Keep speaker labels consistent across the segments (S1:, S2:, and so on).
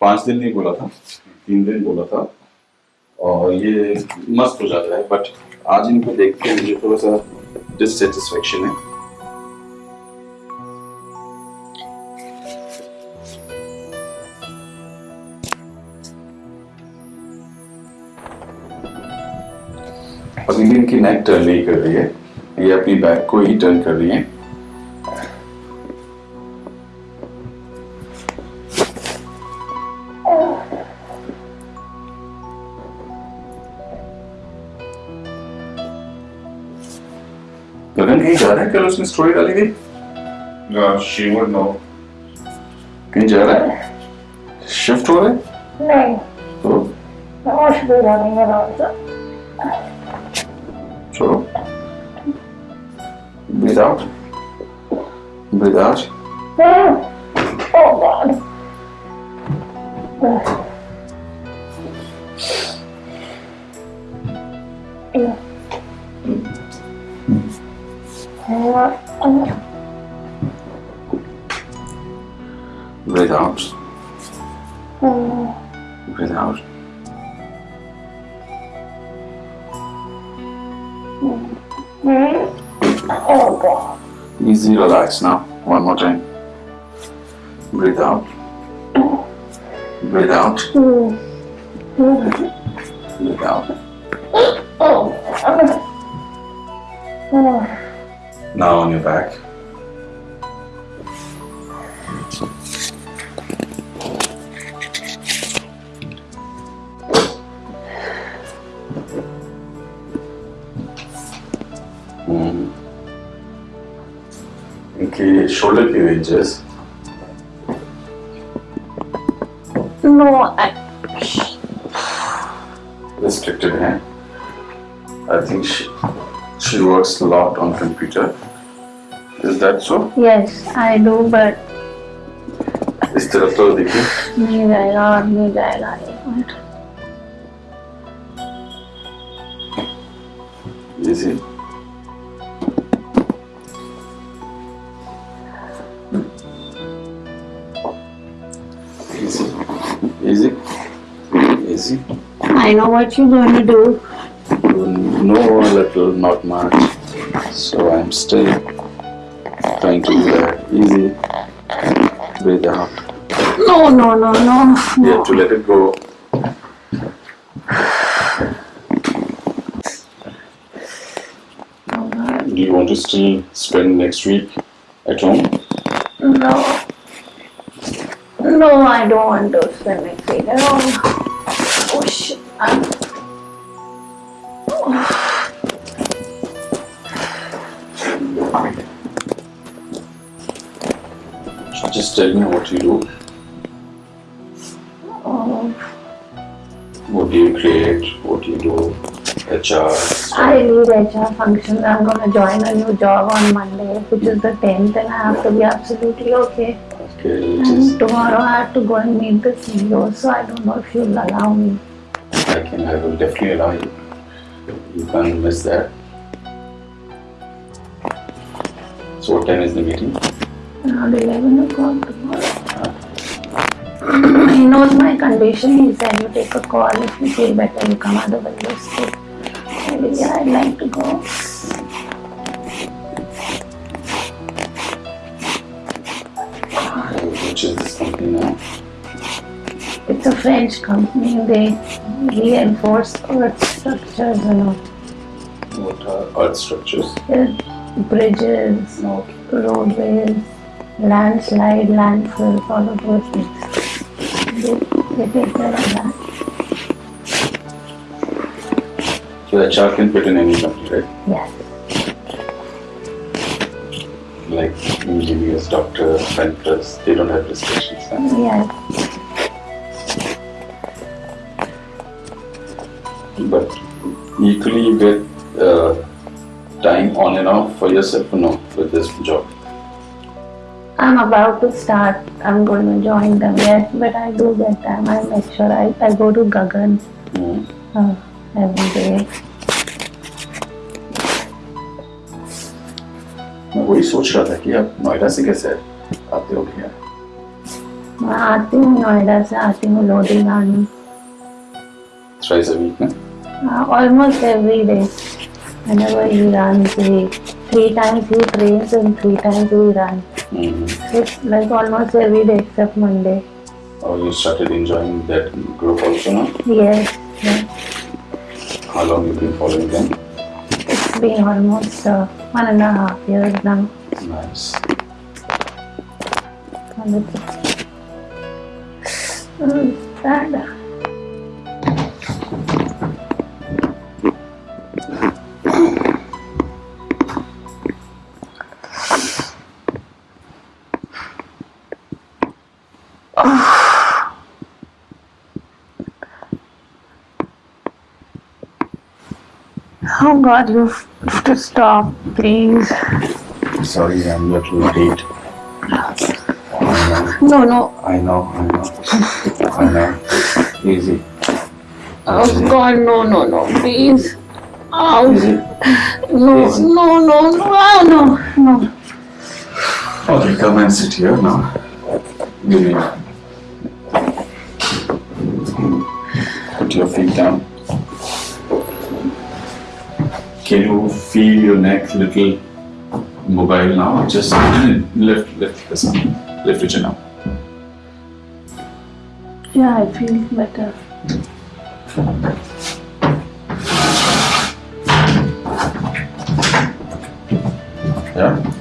S1: पाँच दिन नहीं बोला था, तीन दिन बोला था। और ये मस्त हो जाता है बट आज इनको देख के मुझे थोड़ा सा डिससेटिस्फेक्शन है। अभी इनकी नेक टर्न नहीं कर रही है, ये अपनी बैक को ही टर्न कर रही है। गगन कहीं जा रहा है? कल उसने स्टोरी डाली थी।
S2: She would know.
S1: कहीं जा रहा है? शिफ्ट हो रहा है?
S3: नहीं।
S1: तो?
S3: असुविधा नहीं है राजा
S1: छोड़ो। breathe out breathe out
S3: Oh God.
S1: Breathe out breathe out
S3: Oh
S1: easy relax now. One more time. Breathe out breathe out breathe out.
S3: Oh.
S1: Now on your back. Hmm. Okay, shoulder cleavages.
S3: No, I...
S1: Restricted hand. I think she, she works a lot on computer. is that so
S3: yes, I do, but
S1: इस तरफ तो देखिए
S3: नहीं जाएगा और नहीं जाएगा एक minute
S1: easy easy easy easy
S3: I know what you're going to do.
S1: no little not much so I'm still trying to do that easy breathe out
S3: No, no, no, no.
S1: you have to let it go do you want to still spend next week at home
S3: No. No, I don't want to spend next week at all. Oh shit. I'm...
S1: just tell me what you do what do you create what do you do HR
S3: I lead HR functions. I'm going to join a new job on Monday, which is the 10th, and I have to be absolutely okay.
S1: okay
S3: And tomorrow I have to go and meet the CEO, so I don't know if you'll allow me.
S1: I can I will definitely allow you you can't miss that so what time is the meeting
S3: Around 11 o'clock tomorrow. he knows my condition. He said, you take a call. If you feel better, you come. Otherwise, you stay. Maybe yeah, I'd like to go.
S1: which is this company now
S3: It's a French company. They reinforce earth structures and all.
S1: what are earth structures
S3: Uh, bridges,
S1: no
S3: roadways, landslide, landfills, all of those things. They, they take care of that.
S1: so HR can fit in any company right
S3: Yes.
S1: like engineers doctor bankers they don't have restrictions huh?
S3: Yes.
S1: but equally you get uh, time on and off for yourself or no with this job
S3: I'm about to start. I'm going to join them yet, but I do get time. I make sure I, I go to Gagan
S1: Hmm.
S3: uh, every day.
S1: मैं वही सोच रहा था कि आप नोएडा से कैसे आते हो भैया
S3: मैं आती हूँ नोएडा से आती हूँ लोधी गानी
S1: थ्राइस अ वीक ना
S3: almost every day whenever he runs he three times he trains and three times he runs
S1: Mm-hmm.
S3: it's like almost every day except Monday
S1: Oh, you started enjoying that group also now?
S3: yes, yes.
S1: How long you been following them?
S3: it's been almost uh, one and a half years now
S1: Nice.
S3: and it's mm, sad Oh God, you have to stop, please.
S1: Sorry, I'm a little late.
S3: No, no.
S1: I know, I know. I know. Easy.
S3: Oh God, no, no, no, please. Oh, no, no, no, no, oh, no, no.
S1: Okay, come and sit here now. Give me. Put your feet down. Can you feel your neck little mobile now? Just lift, lift this up. Lift your chin up.
S3: Yeah, I feel better.
S1: Yeah?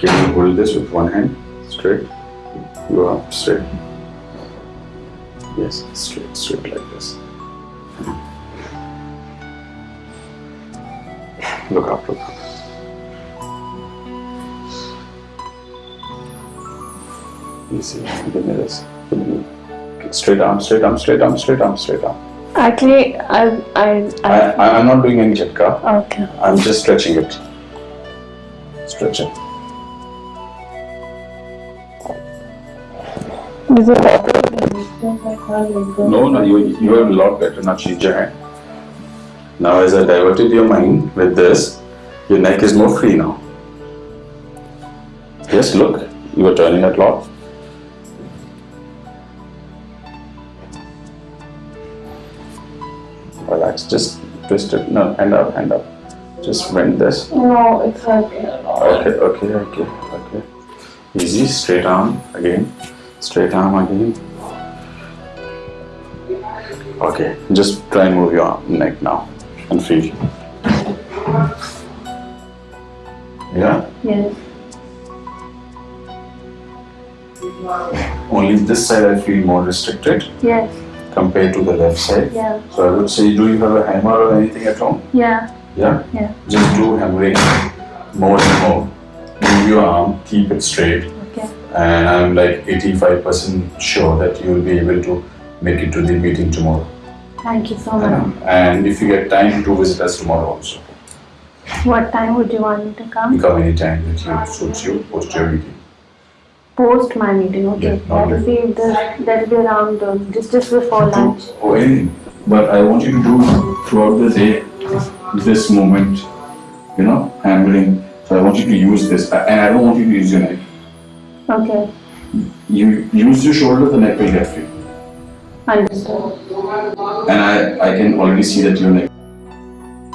S1: Can you hold this with one hand? Straight. Go up, straight. Yes, straight, straight like this. Look up, look up. Me this. Give me. Straight arm, straight arm, straight arm, straight arm, straight arm.
S3: Actually, I, I,
S1: I,
S3: I,
S1: I'm not doing any chatka.
S3: okay.
S1: I'm just stretching it. Stretching.
S3: Is it
S1: No, no, you, you are a lot better. Now change your hand. Now, as I diverted your mind with this, your neck is more free now. Yes, look, you are turning a lot. Relax, just twist it. No, hand up, hand up. Just bend this.
S3: No, it's lot.
S1: Okay, okay, okay, okay. Easy, straight arm again. Straight arm again. Okay, just try and move your neck now and feel. Yeah,
S3: Yes.
S1: only this side I feel more restricted
S3: Yes.
S1: compared to the left side.
S3: Yeah.
S1: So I would say, do you have a hammer or anything at home?
S3: Yeah.
S1: Yeah?
S3: Yeah.
S1: Just do hammering more and more. Move your arm, keep it straight. And I'm like 85% sure that you will be able to make it to the meeting tomorrow.
S3: Thank you so much.
S1: And if you get time to visit us tomorrow also,
S3: What time would you want me to come?
S1: you come? anytime that you suits you post your meeting.
S3: Post my meeting, okay.
S1: Yeah,
S3: That will be the that will be around uh, just just before lunch.
S1: Or anything. But I want you to do throughout the day this moment, you know, hammering. So I want you to use this, and I don't want you to use your neck.
S3: Okay.
S1: You use your shoulder, the neck will get free.
S3: Understood.
S1: And I, I can already see that your neck